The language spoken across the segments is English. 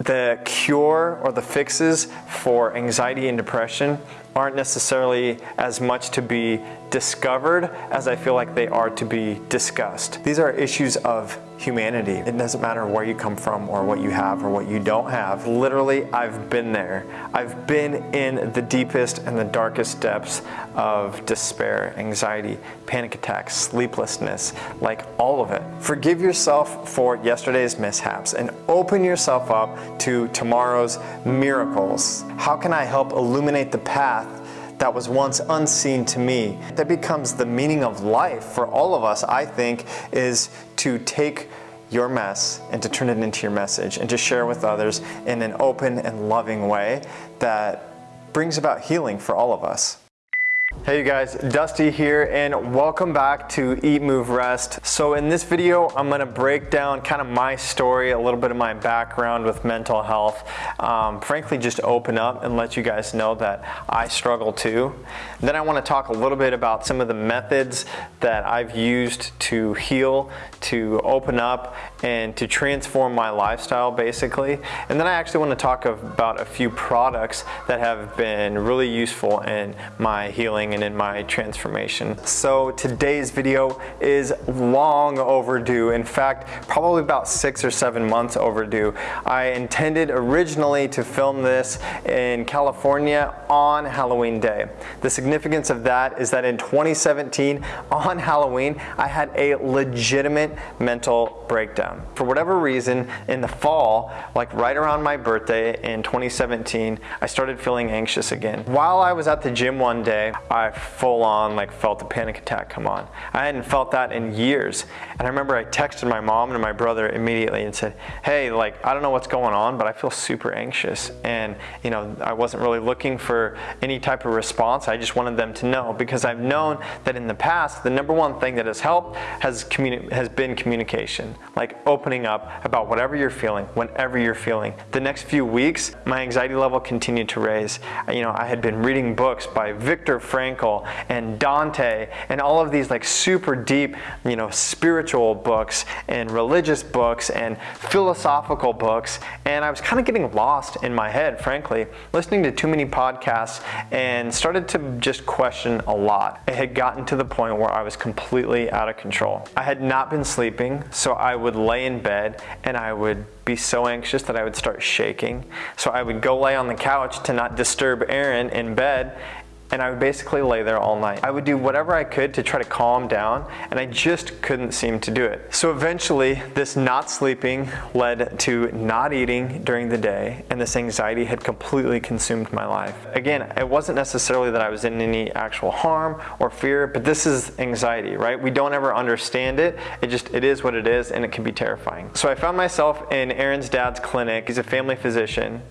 the cure or the fixes for anxiety and depression aren't necessarily as much to be discovered as I feel like they are to be discussed. These are issues of humanity. It doesn't matter where you come from or what you have or what you don't have. Literally, I've been there. I've been in the deepest and the darkest depths of despair, anxiety, panic attacks, sleeplessness, like all of it. Forgive yourself for yesterday's mishaps and open yourself up to tomorrow's miracles. How can I help illuminate the path that was once unseen to me. That becomes the meaning of life for all of us, I think, is to take your mess and to turn it into your message and to share with others in an open and loving way that brings about healing for all of us. Hey you guys, Dusty here and welcome back to Eat, Move, Rest. So in this video, I'm gonna break down kind of my story, a little bit of my background with mental health. Um, frankly, just open up and let you guys know that I struggle too. Then I wanna talk a little bit about some of the methods that I've used to heal, to open up, and to transform my lifestyle basically. And then I actually wanna talk about a few products that have been really useful in my healing and in my transformation. So today's video is long overdue. In fact, probably about six or seven months overdue. I intended originally to film this in California on Halloween day. The significance of that is that in 2017 on Halloween, I had a legitimate mental breakdown. For whatever reason, in the fall, like right around my birthday in 2017, I started feeling anxious again. While I was at the gym one day, I full on like felt a panic attack come on. I hadn't felt that in years. And I remember I texted my mom and my brother immediately and said, hey, like, I don't know what's going on, but I feel super anxious. And, you know, I wasn't really looking for any type of response. I just wanted them to know because I've known that in the past, the number one thing that has helped has, has been communication, like opening up about whatever you're feeling, whenever you're feeling. The next few weeks, my anxiety level continued to raise. You know, I had been reading books by Viktor Frankl Frankl and Dante and all of these like super deep, you know, spiritual books and religious books and philosophical books. And I was kind of getting lost in my head, frankly, listening to too many podcasts and started to just question a lot. It had gotten to the point where I was completely out of control. I had not been sleeping, so I would lay in bed and I would be so anxious that I would start shaking. So I would go lay on the couch to not disturb Erin in bed and I would basically lay there all night. I would do whatever I could to try to calm down and I just couldn't seem to do it. So eventually this not sleeping led to not eating during the day and this anxiety had completely consumed my life. Again, it wasn't necessarily that I was in any actual harm or fear, but this is anxiety, right? We don't ever understand it. It just, it is what it is and it can be terrifying. So I found myself in Erin's dad's clinic. He's a family physician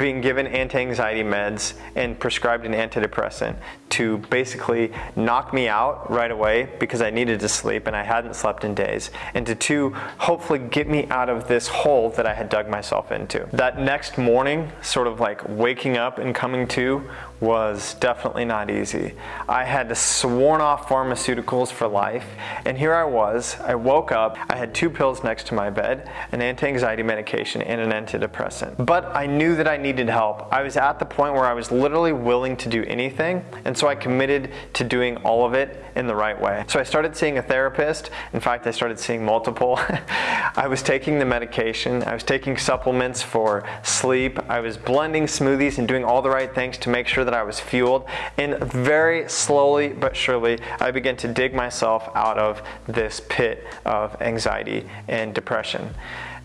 being given anti-anxiety meds and prescribed an antidepressant to basically knock me out right away because I needed to sleep and I hadn't slept in days. And to two, hopefully get me out of this hole that I had dug myself into. That next morning, sort of like waking up and coming to was definitely not easy. I had to sworn off pharmaceuticals for life, and here I was. I woke up, I had two pills next to my bed, an anti-anxiety medication and an antidepressant. But I knew that I needed help. I was at the point where I was literally willing to do anything, and so I committed to doing all of it in the right way. So I started seeing a therapist. In fact, I started seeing multiple. I was taking the medication, I was taking supplements for sleep, I was blending smoothies and doing all the right things to make sure that I was fueled. And very slowly but surely, I began to dig myself out of this pit of anxiety and depression.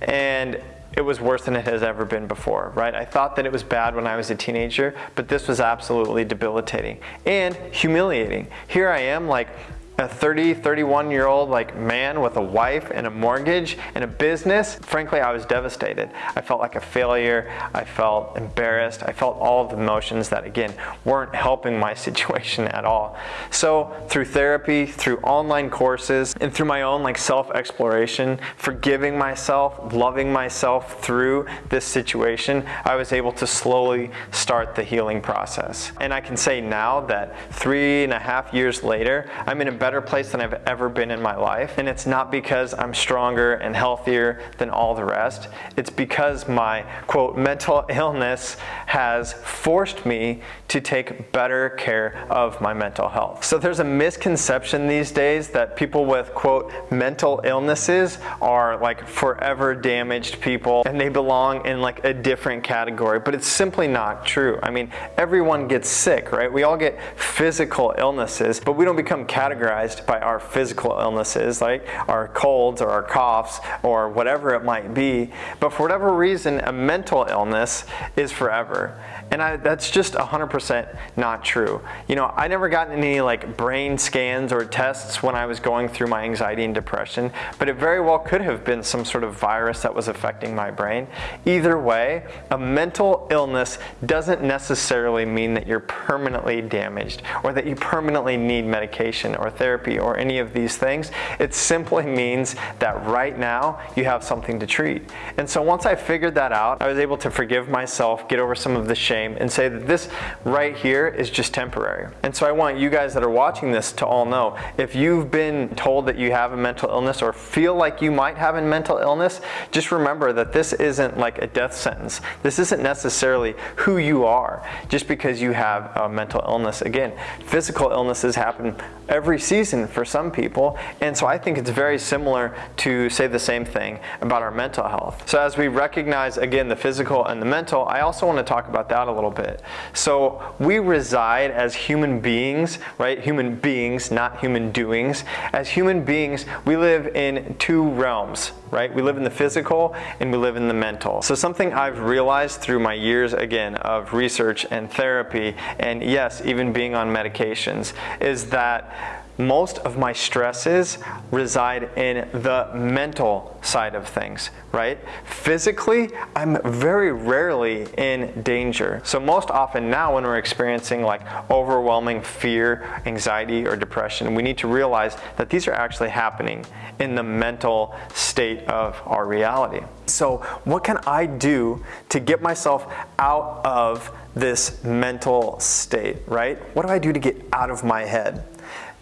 And it was worse than it has ever been before, right? I thought that it was bad when I was a teenager, but this was absolutely debilitating and humiliating. Here I am like a 30, 31 year old like man with a wife and a mortgage and a business, frankly, I was devastated. I felt like a failure. I felt embarrassed. I felt all of the emotions that again, weren't helping my situation at all. So through therapy, through online courses, and through my own like self-exploration, forgiving myself, loving myself through this situation, I was able to slowly start the healing process. And I can say now that three and a half years later, I'm in a better place than I've ever been in my life. And it's not because I'm stronger and healthier than all the rest. It's because my quote mental illness has forced me to take better care of my mental health. So there's a misconception these days that people with quote mental illnesses are like forever damaged people and they belong in like a different category, but it's simply not true. I mean, everyone gets sick, right? We all get physical illnesses, but we don't become categorized by our physical illnesses, like our colds or our coughs or whatever it might be. But for whatever reason, a mental illness is forever. And I, that's just 100% not true. You know, I never got any like brain scans or tests when I was going through my anxiety and depression, but it very well could have been some sort of virus that was affecting my brain. Either way, a mental illness doesn't necessarily mean that you're permanently damaged or that you permanently need medication or therapy or any of these things. It simply means that right now you have something to treat. And so once I figured that out, I was able to forgive myself, get over some of the shame shame and say that this right here is just temporary. And so I want you guys that are watching this to all know, if you've been told that you have a mental illness or feel like you might have a mental illness, just remember that this isn't like a death sentence. This isn't necessarily who you are just because you have a mental illness. Again, physical illnesses happen every season for some people. And so I think it's very similar to say the same thing about our mental health. So as we recognize again the physical and the mental, I also want to talk about that a little bit. So we reside as human beings, right? Human beings, not human doings. As human beings, we live in two realms, right? We live in the physical and we live in the mental. So something I've realized through my years again of research and therapy and yes, even being on medications is that most of my stresses reside in the mental side of things, right? Physically, I'm very rarely in danger. So most often now when we're experiencing like overwhelming fear, anxiety, or depression, we need to realize that these are actually happening in the mental state of our reality. So what can I do to get myself out of this mental state, right? What do I do to get out of my head?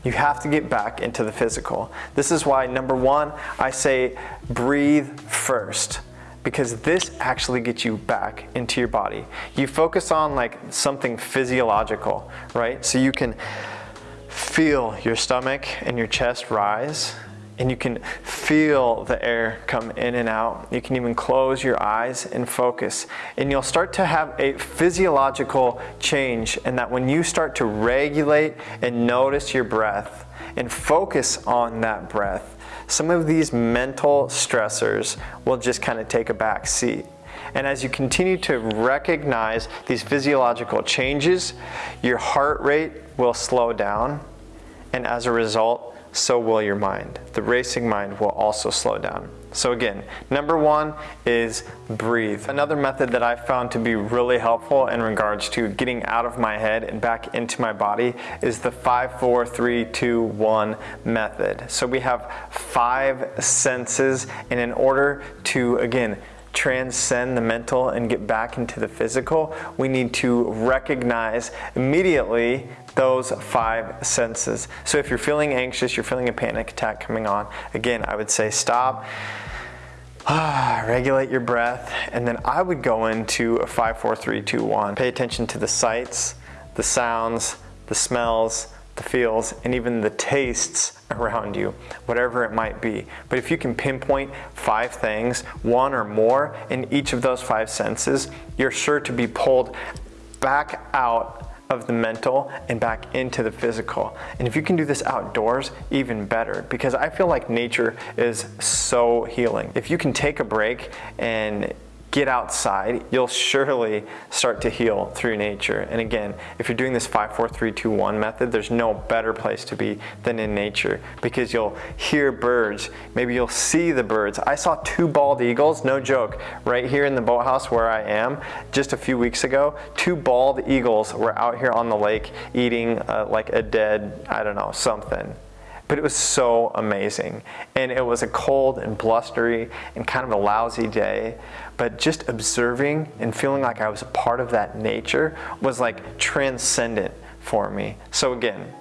You have to get back into the physical. This is why, number one, I say breathe first because this actually gets you back into your body. You focus on like something physiological, right? So you can feel your stomach and your chest rise and you can feel the air come in and out. You can even close your eyes and focus. And you'll start to have a physiological change and that when you start to regulate and notice your breath and focus on that breath, some of these mental stressors will just kind of take a back seat. And as you continue to recognize these physiological changes, your heart rate will slow down. And as a result, so will your mind. The racing mind will also slow down. So again, number one is breathe. Another method that I found to be really helpful in regards to getting out of my head and back into my body is the 5, 4, 3, 2, 1 method. So we have five senses and in order to, again, transcend the mental and get back into the physical, we need to recognize immediately those five senses. So if you're feeling anxious, you're feeling a panic attack coming on, again, I would say stop, ah, regulate your breath, and then I would go into a five, four, three, two, one. Pay attention to the sights, the sounds, the smells, the feels, and even the tastes around you, whatever it might be. But if you can pinpoint five things, one or more in each of those five senses, you're sure to be pulled back out of the mental and back into the physical. And if you can do this outdoors, even better, because I feel like nature is so healing. If you can take a break and get outside, you'll surely start to heal through nature. And again, if you're doing this 5, 4, 3, 2, 1 method, there's no better place to be than in nature because you'll hear birds. Maybe you'll see the birds. I saw two bald eagles, no joke, right here in the boathouse where I am just a few weeks ago. Two bald eagles were out here on the lake eating uh, like a dead, I don't know, something but it was so amazing. And it was a cold and blustery and kind of a lousy day, but just observing and feeling like I was a part of that nature was like transcendent for me. So again,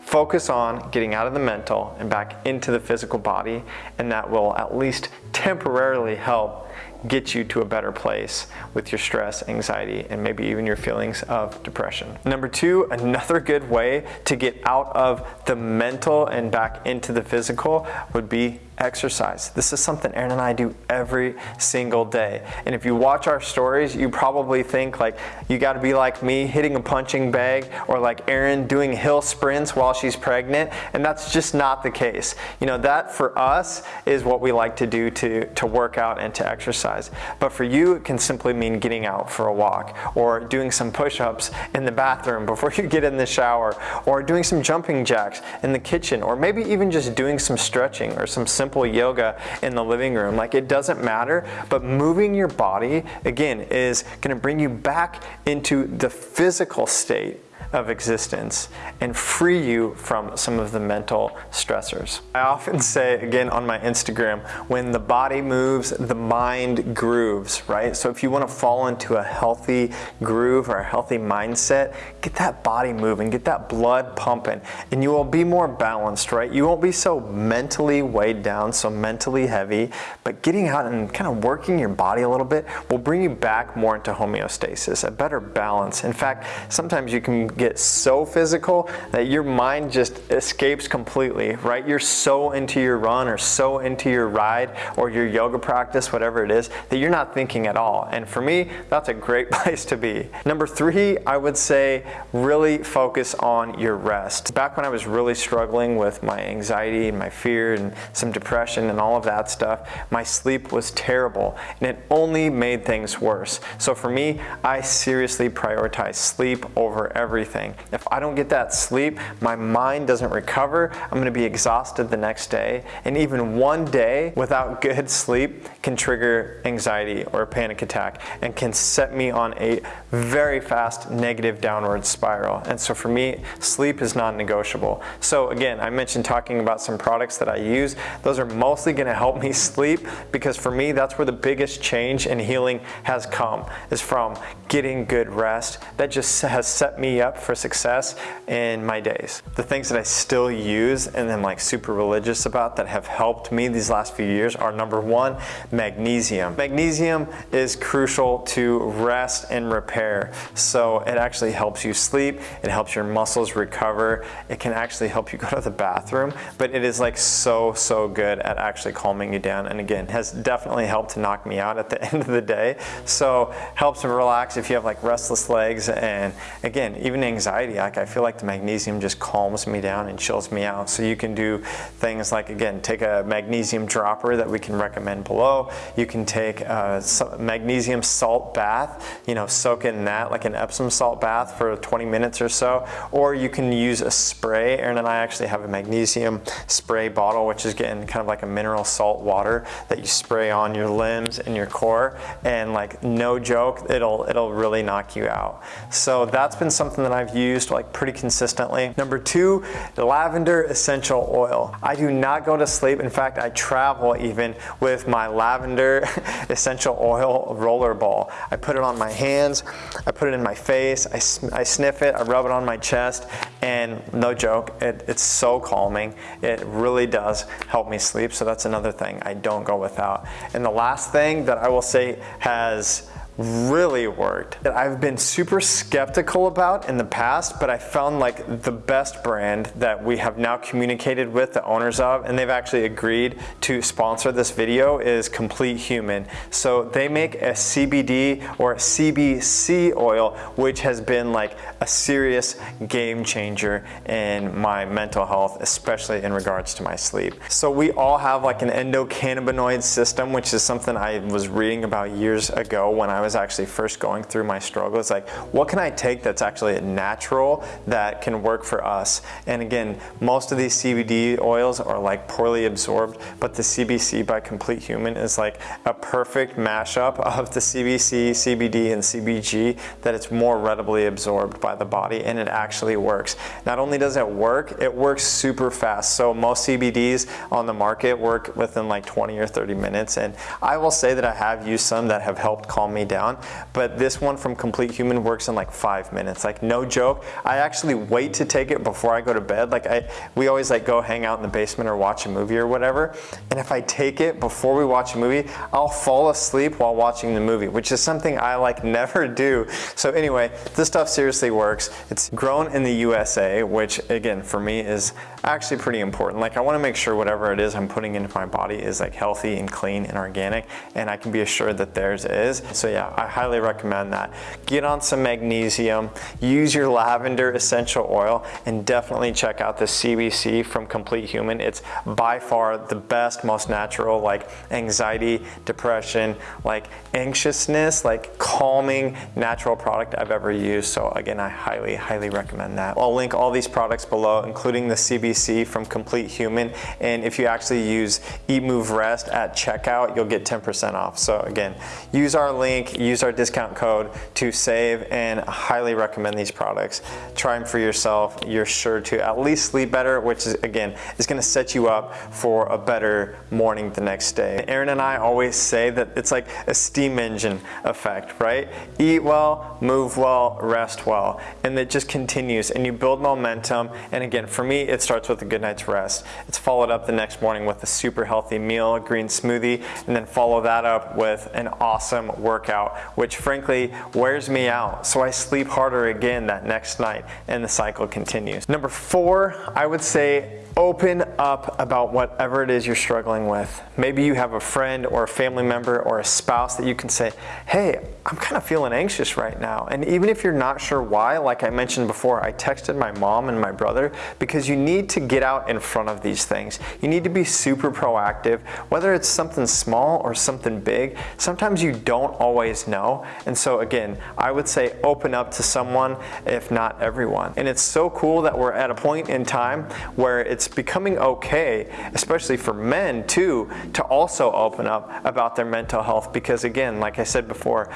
Focus on getting out of the mental and back into the physical body, and that will at least temporarily help get you to a better place with your stress, anxiety, and maybe even your feelings of depression. Number two, another good way to get out of the mental and back into the physical would be exercise. This is something Erin and I do every single day. And if you watch our stories, you probably think like you got to be like me hitting a punching bag or like Erin doing hill sprints while she's pregnant. And that's just not the case. You know, that for us is what we like to do to, to work out and to exercise. But for you, it can simply mean getting out for a walk or doing some push-ups in the bathroom before you get in the shower or doing some jumping jacks in the kitchen or maybe even just doing some stretching or some simple simple yoga in the living room. Like it doesn't matter, but moving your body, again, is gonna bring you back into the physical state of existence and free you from some of the mental stressors. I often say, again on my Instagram, when the body moves, the mind grooves, right? So if you want to fall into a healthy groove or a healthy mindset, get that body moving, get that blood pumping, and you will be more balanced, right? You won't be so mentally weighed down, so mentally heavy, but getting out and kind of working your body a little bit will bring you back more into homeostasis, a better balance. In fact, sometimes you can get so physical that your mind just escapes completely, right? You're so into your run or so into your ride or your yoga practice, whatever it is, that you're not thinking at all. And for me, that's a great place to be. Number three, I would say really focus on your rest. Back when I was really struggling with my anxiety and my fear and some depression and all of that stuff, my sleep was terrible and it only made things worse. So for me, I seriously prioritize sleep over everything everything. If I don't get that sleep, my mind doesn't recover. I'm going to be exhausted the next day. And even one day without good sleep can trigger anxiety or a panic attack and can set me on a very fast negative downward spiral. And so for me, sleep is non-negotiable. So again, I mentioned talking about some products that I use. Those are mostly going to help me sleep because for me, that's where the biggest change and healing has come is from getting good rest. That just has set me up for success in my days. The things that I still use and I'm like super religious about that have helped me these last few years are number one, magnesium. Magnesium is crucial to rest and repair. So it actually helps you sleep, it helps your muscles recover, it can actually help you go to the bathroom, but it is like so, so good at actually calming you down. And again, has definitely helped to knock me out at the end of the day. So helps to relax if you have like restless legs and again, even anxiety, like I feel like the magnesium just calms me down and chills me out. So you can do things like, again, take a magnesium dropper that we can recommend below. You can take a magnesium salt bath, you know, soak in that like an Epsom salt bath for 20 minutes or so. Or you can use a spray. Erin and I actually have a magnesium spray bottle, which is getting kind of like a mineral salt water that you spray on your limbs and your core. And like no joke, it'll, it'll really knock you out. So that's been something that I've used like pretty consistently. Number two, lavender essential oil. I do not go to sleep. In fact, I travel even with my lavender essential oil roller ball. I put it on my hands, I put it in my face, I, I sniff it, I rub it on my chest, and no joke, it, it's so calming. It really does help me sleep, so that's another thing I don't go without. And the last thing that I will say has really worked that I've been super skeptical about in the past, but I found like the best brand that we have now communicated with the owners of, and they've actually agreed to sponsor this video is Complete Human. So they make a CBD or a CBC oil, which has been like a serious game changer in my mental health, especially in regards to my sleep. So we all have like an endocannabinoid system, which is something I was reading about years ago when I was was actually first going through my struggles, like what can I take that's actually natural that can work for us? And again, most of these CBD oils are like poorly absorbed, but the CBC by Complete Human is like a perfect mashup of the CBC, CBD, and CBG that it's more readily absorbed by the body and it actually works. Not only does it work, it works super fast. So most CBDs on the market work within like 20 or 30 minutes. And I will say that I have used some that have helped calm me down. But this one from Complete Human works in like five minutes. Like no joke. I actually wait to take it before I go to bed. Like I, we always like go hang out in the basement or watch a movie or whatever. And if I take it before we watch a movie, I'll fall asleep while watching the movie, which is something I like never do. So anyway, this stuff seriously works. It's grown in the USA, which again, for me is actually pretty important. Like I wanna make sure whatever it is I'm putting into my body is like healthy and clean and organic, and I can be assured that theirs is. So yeah, I highly recommend that. Get on some magnesium, use your lavender essential oil, and definitely check out the CBC from Complete Human. It's by far the best, most natural, like anxiety, depression, like anxiousness, like calming natural product I've ever used. So again, I highly, highly recommend that. I'll link all these products below, including the CBC from Complete Human. And if you actually use Eat Move Rest at checkout, you'll get 10% off. So again, use our link, use our discount code to save and highly recommend these products. Try them for yourself. You're sure to at least sleep better, which is again, is gonna set you up for a better morning the next day. Erin and I always say that it's like a steam engine effect, right? Eat well, move well, rest well. And it just continues and you build momentum. And again, for me, it starts with a good night's rest. It's followed up the next morning with a super healthy meal, a green smoothie, and then follow that up with an awesome workout, which frankly wears me out. So I sleep harder again that next night and the cycle continues. Number four, I would say open up about whatever it is you're struggling with. Maybe you have a friend or a family member or a spouse that you can say, hey, I'm kind of feeling anxious right now. And even if you're not sure why, like I mentioned before, I texted my mom and my brother because you need to get out in front of these things. You need to be super proactive, whether it's something small or something big. Sometimes you don't always know. And so again, I would say open up to someone, if not everyone. And it's so cool that we're at a point in time where it's becoming okay, especially for men too, to also open up about their mental health because again, like I said before,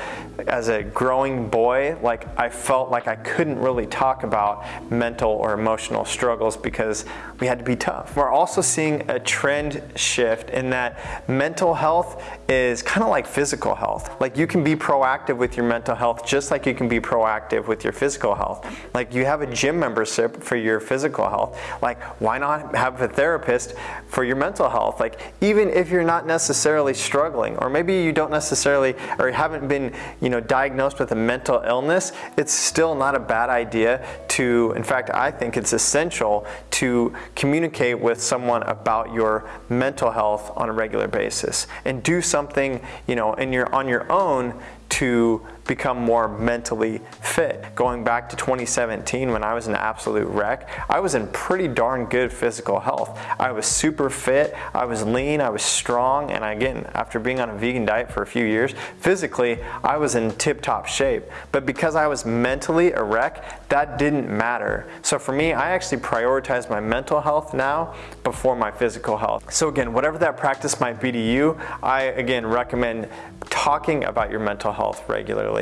as a growing boy, like I felt like I couldn't really talk about mental or emotional struggles because we had to be tough. We're also seeing a trend shift in that mental health is kind of like physical health. Like you can be proactive with your mental health just like you can be proactive with your physical health. Like you have a gym membership for your physical health. Like why not have a therapist for your mental health? Like even if you're not necessarily struggling or maybe you don't necessarily or haven't been you know, diagnosed with a mental illness, it's still not a bad idea to, in fact, I think it's essential to communicate with someone about your mental health on a regular basis and do something, you know, in your, on your own to become more mentally fit. Going back to 2017 when I was an absolute wreck, I was in pretty darn good physical health. I was super fit, I was lean, I was strong, and again, after being on a vegan diet for a few years, physically, I was in tip-top shape. But because I was mentally a wreck, that didn't matter. So for me, I actually prioritize my mental health now before my physical health. So again, whatever that practice might be to you, I again recommend talking about your mental health regularly,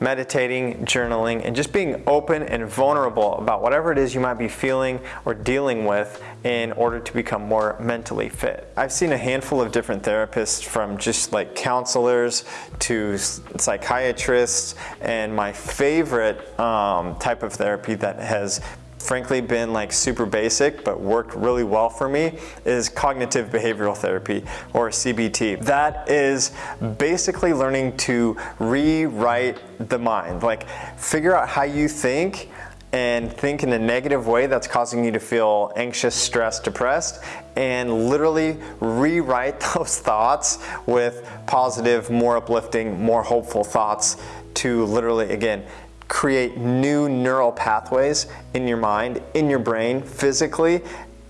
meditating, journaling, and just being open and vulnerable about whatever it is you might be feeling or dealing with in order to become more mentally fit. I've seen a handful of different therapists from just like counselors to psychiatrists, and my favorite um, type of therapy that has frankly been like super basic but worked really well for me is cognitive behavioral therapy or CBT. That is basically learning to rewrite the mind, like figure out how you think and think in a negative way that's causing you to feel anxious, stressed, depressed, and literally rewrite those thoughts with positive, more uplifting, more hopeful thoughts to literally, again, create new neural pathways in your mind, in your brain, physically,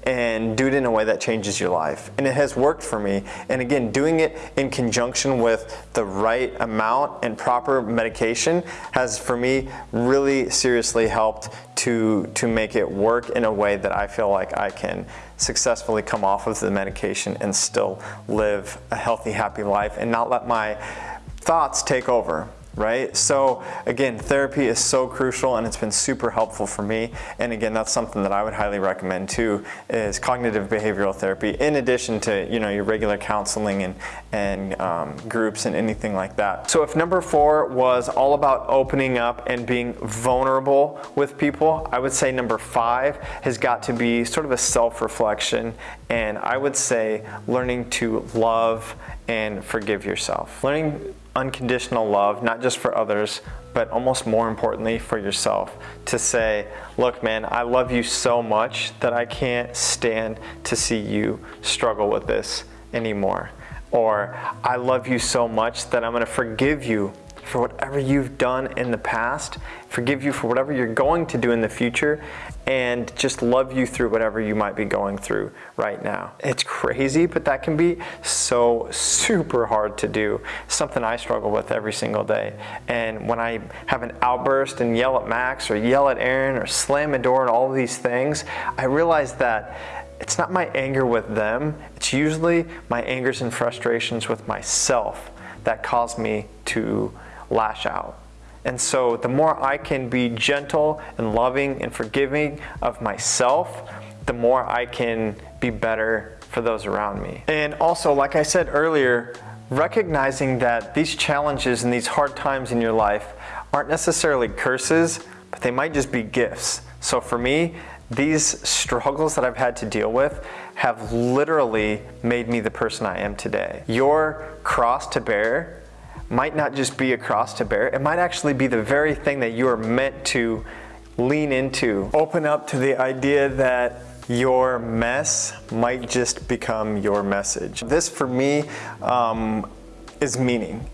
and do it in a way that changes your life. And it has worked for me. And again, doing it in conjunction with the right amount and proper medication has for me really seriously helped to, to make it work in a way that I feel like I can successfully come off of the medication and still live a healthy, happy life and not let my thoughts take over right? So again, therapy is so crucial and it's been super helpful for me. And again, that's something that I would highly recommend too, is cognitive behavioral therapy in addition to, you know, your regular counseling and, and um, groups and anything like that. So if number four was all about opening up and being vulnerable with people, I would say number five has got to be sort of a self-reflection and I would say learning to love and forgive yourself. Learning unconditional love, not just for others, but almost more importantly for yourself. To say, look, man, I love you so much that I can't stand to see you struggle with this anymore. Or, I love you so much that I'm gonna forgive you for whatever you've done in the past, forgive you for whatever you're going to do in the future, and just love you through whatever you might be going through right now. It's crazy, but that can be so super hard to do. Something I struggle with every single day. And when I have an outburst and yell at Max or yell at Erin or slam a door and all these things, I realize that it's not my anger with them, it's usually my angers and frustrations with myself that cause me to lash out. And so the more I can be gentle and loving and forgiving of myself, the more I can be better for those around me. And also, like I said earlier, recognizing that these challenges and these hard times in your life aren't necessarily curses, but they might just be gifts. So for me, these struggles that I've had to deal with have literally made me the person I am today. Your cross to bear might not just be a cross to bear, it might actually be the very thing that you are meant to lean into. Open up to the idea that your mess might just become your message. This for me um, is meaning.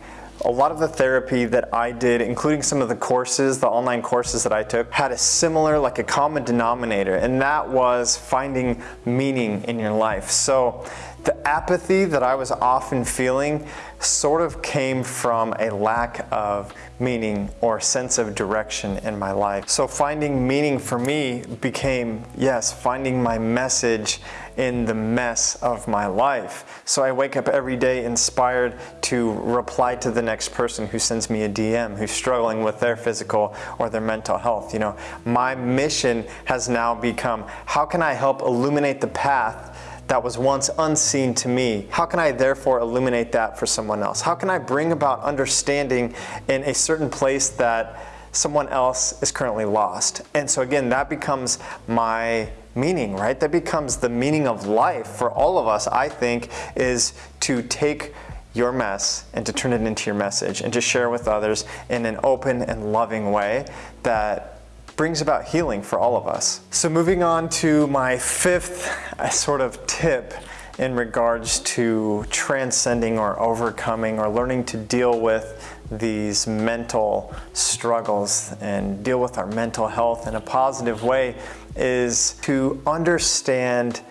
A lot of the therapy that I did, including some of the courses, the online courses that I took, had a similar, like a common denominator, and that was finding meaning in your life. So the apathy that I was often feeling sort of came from a lack of meaning or sense of direction in my life. So finding meaning for me became, yes, finding my message in the mess of my life. So I wake up every day inspired to reply to the next person who sends me a DM who's struggling with their physical or their mental health. You know, my mission has now become, how can I help illuminate the path that was once unseen to me? How can I therefore illuminate that for someone else? How can I bring about understanding in a certain place that someone else is currently lost? And so again, that becomes my meaning, right? That becomes the meaning of life for all of us, I think, is to take your mess and to turn it into your message and to share with others in an open and loving way that brings about healing for all of us. So moving on to my fifth uh, sort of tip in regards to transcending or overcoming or learning to deal with these mental struggles and deal with our mental health in a positive way is to understand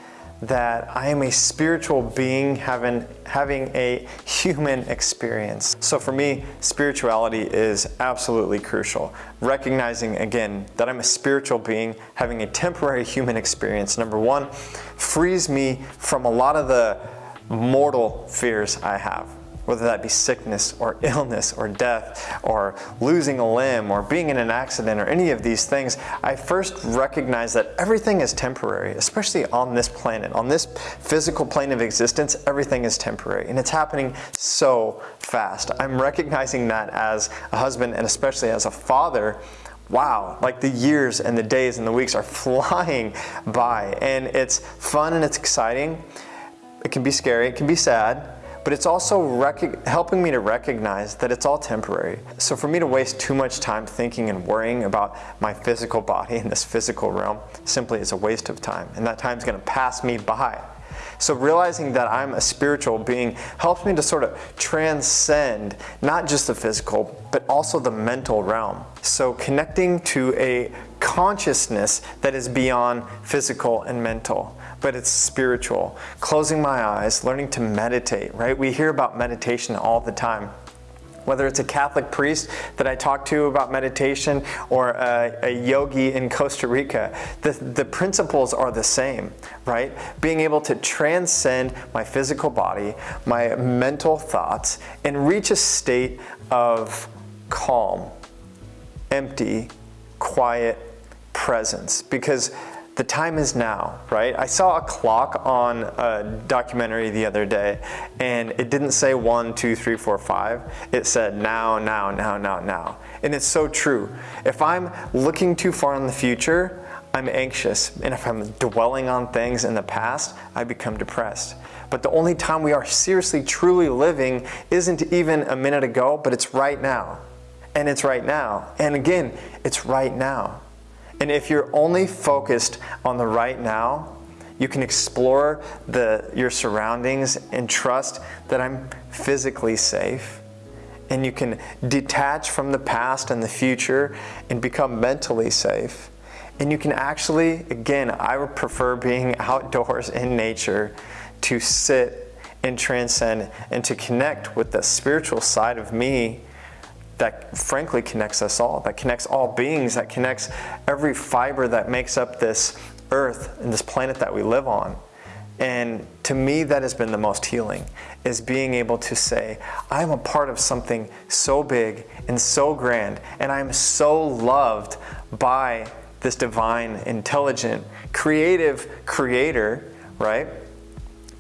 that I am a spiritual being having, having a human experience. So for me, spirituality is absolutely crucial. Recognizing again that I'm a spiritual being having a temporary human experience, number one, frees me from a lot of the mortal fears I have whether that be sickness or illness or death or losing a limb or being in an accident or any of these things, I first recognize that everything is temporary, especially on this planet. On this physical plane of existence, everything is temporary and it's happening so fast. I'm recognizing that as a husband and especially as a father wow, like the years and the days and the weeks are flying by and it's fun and it's exciting. It can be scary, it can be sad, but it's also helping me to recognize that it's all temporary. So for me to waste too much time thinking and worrying about my physical body in this physical realm simply is a waste of time, and that time's gonna pass me by. So realizing that I'm a spiritual being helps me to sort of transcend not just the physical, but also the mental realm. So connecting to a consciousness that is beyond physical and mental but it's spiritual. Closing my eyes, learning to meditate, right? We hear about meditation all the time whether it's a Catholic priest that I talk to about meditation or a, a, yogi in Costa Rica, the, the principles are the same, right? Being able to transcend my physical body, my mental thoughts, and reach a state of calm, empty, quiet presence because the time is now, right? I saw a clock on a documentary the other day and it didn't say one, two, three, four, five. It said now, now, now, now, now. And it's so true. If I'm looking too far in the future, I'm anxious. And if I'm dwelling on things in the past, I become depressed. But the only time we are seriously, truly living isn't even a minute ago, but it's right now. And it's right now. And again, it's right now. And if you're only focused on the right now, you can explore the, your surroundings and trust that I'm physically safe. And you can detach from the past and the future and become mentally safe. And you can actually, again, I would prefer being outdoors in nature to sit and transcend and to connect with the spiritual side of me that frankly connects us all, that connects all beings, that connects every fiber that makes up this earth and this planet that we live on. And to me, that has been the most healing, is being able to say, I'm a part of something so big and so grand, and I'm so loved by this divine, intelligent, creative creator, right?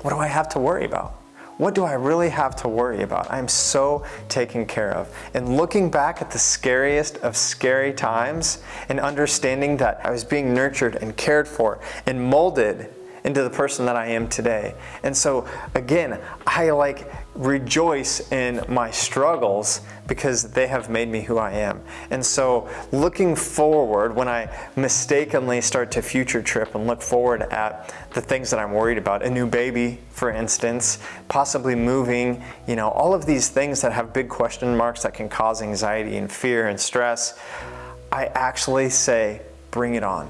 What do I have to worry about? What do I really have to worry about? I'm so taken care of. And looking back at the scariest of scary times and understanding that I was being nurtured and cared for and molded into the person that I am today. And so again, I like rejoice in my struggles because they have made me who I am. And so looking forward, when I mistakenly start to future trip and look forward at the things that I'm worried about, a new baby, for instance, possibly moving, you know, all of these things that have big question marks that can cause anxiety and fear and stress, I actually say, bring it on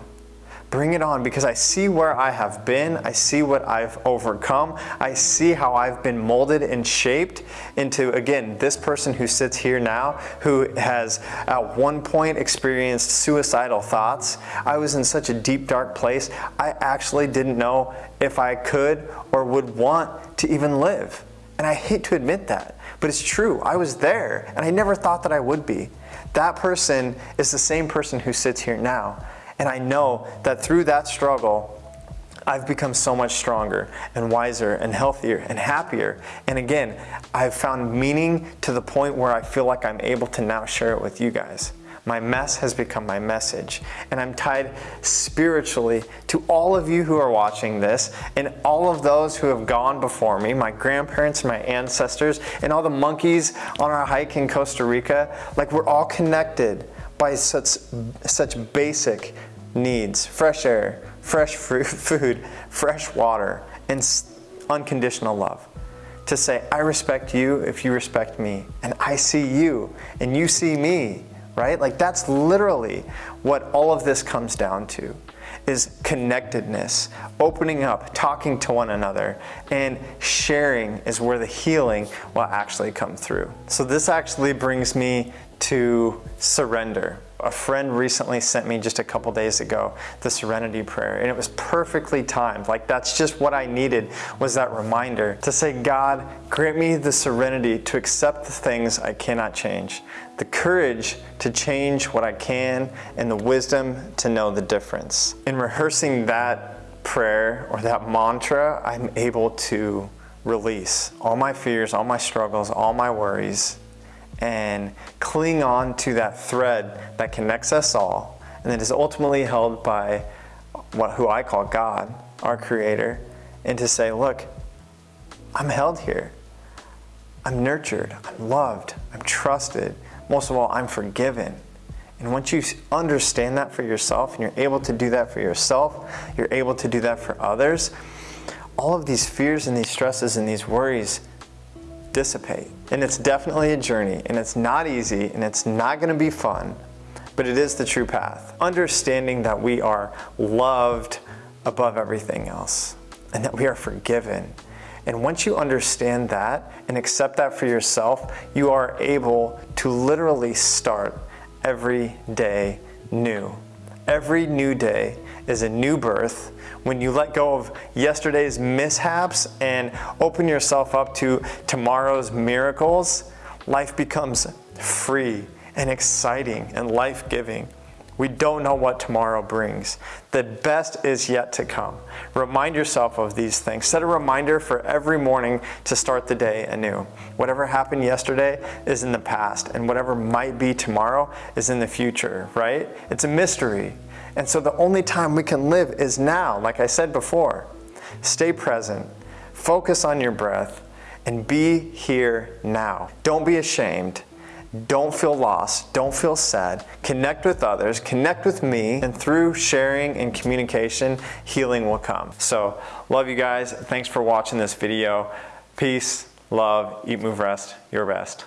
Bring it on because I see where I have been. I see what I've overcome. I see how I've been molded and shaped into, again, this person who sits here now who has at one point experienced suicidal thoughts. I was in such a deep, dark place. I actually didn't know if I could or would want to even live. And I hate to admit that, but it's true. I was there and I never thought that I would be. That person is the same person who sits here now. And I know that through that struggle, I've become so much stronger and wiser and healthier and happier. And again, I've found meaning to the point where I feel like I'm able to now share it with you guys. My mess has become my message. And I'm tied spiritually to all of you who are watching this and all of those who have gone before me, my grandparents, my ancestors, and all the monkeys on our hike in Costa Rica. Like we're all connected by such, such basic needs fresh air, fresh food, fresh water, and unconditional love. To say, I respect you if you respect me, and I see you, and you see me, right? Like that's literally what all of this comes down to is connectedness, opening up, talking to one another, and sharing is where the healing will actually come through. So this actually brings me to surrender. A friend recently sent me just a couple days ago the serenity prayer and it was perfectly timed. Like that's just what I needed was that reminder to say, God, grant me the serenity to accept the things I cannot change, the courage to change what I can, and the wisdom to know the difference. In rehearsing that prayer or that mantra, I'm able to release all my fears, all my struggles, all my worries, and cling on to that thread that connects us all and that is ultimately held by what, who I call God, our creator, and to say, look, I'm held here. I'm nurtured, I'm loved, I'm trusted. Most of all, I'm forgiven. And once you understand that for yourself and you're able to do that for yourself, you're able to do that for others, all of these fears and these stresses and these worries dissipate. And it's definitely a journey and it's not easy and it's not gonna be fun, but it is the true path. Understanding that we are loved above everything else and that we are forgiven. And once you understand that and accept that for yourself, you are able to literally start every day new. Every new day is a new birth when you let go of yesterday's mishaps and open yourself up to tomorrow's miracles, life becomes free and exciting and life-giving. We don't know what tomorrow brings. The best is yet to come. Remind yourself of these things. Set a reminder for every morning to start the day anew. Whatever happened yesterday is in the past, and whatever might be tomorrow is in the future, right? It's a mystery. And so the only time we can live is now, like I said before. Stay present, focus on your breath, and be here now. Don't be ashamed. Don't feel lost. Don't feel sad. Connect with others. Connect with me. And through sharing and communication, healing will come. So, love you guys. Thanks for watching this video. Peace, love, eat, move, rest. Your best.